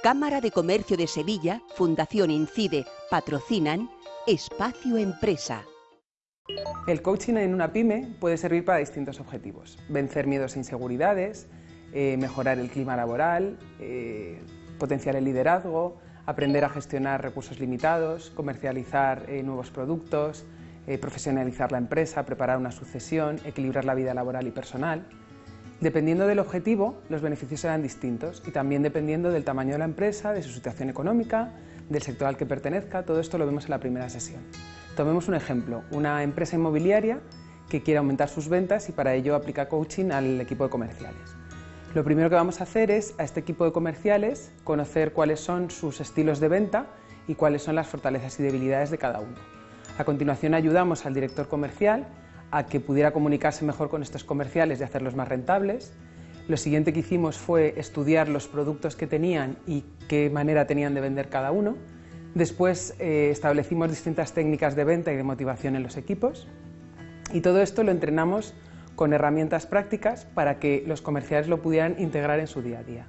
Cámara de Comercio de Sevilla, Fundación Incide, patrocinan Espacio Empresa. El coaching en una pyme puede servir para distintos objetivos. Vencer miedos e inseguridades, eh, mejorar el clima laboral, eh, potenciar el liderazgo, aprender a gestionar recursos limitados, comercializar eh, nuevos productos, profesionalizar la empresa, preparar una sucesión, equilibrar la vida laboral y personal. Dependiendo del objetivo, los beneficios serán distintos y también dependiendo del tamaño de la empresa, de su situación económica, del sector al que pertenezca, todo esto lo vemos en la primera sesión. Tomemos un ejemplo, una empresa inmobiliaria que quiere aumentar sus ventas y para ello aplica coaching al equipo de comerciales. Lo primero que vamos a hacer es a este equipo de comerciales conocer cuáles son sus estilos de venta y cuáles son las fortalezas y debilidades de cada uno. A continuación ayudamos al director comercial a que pudiera comunicarse mejor con estos comerciales y hacerlos más rentables. Lo siguiente que hicimos fue estudiar los productos que tenían y qué manera tenían de vender cada uno. Después eh, establecimos distintas técnicas de venta y de motivación en los equipos y todo esto lo entrenamos con herramientas prácticas para que los comerciales lo pudieran integrar en su día a día.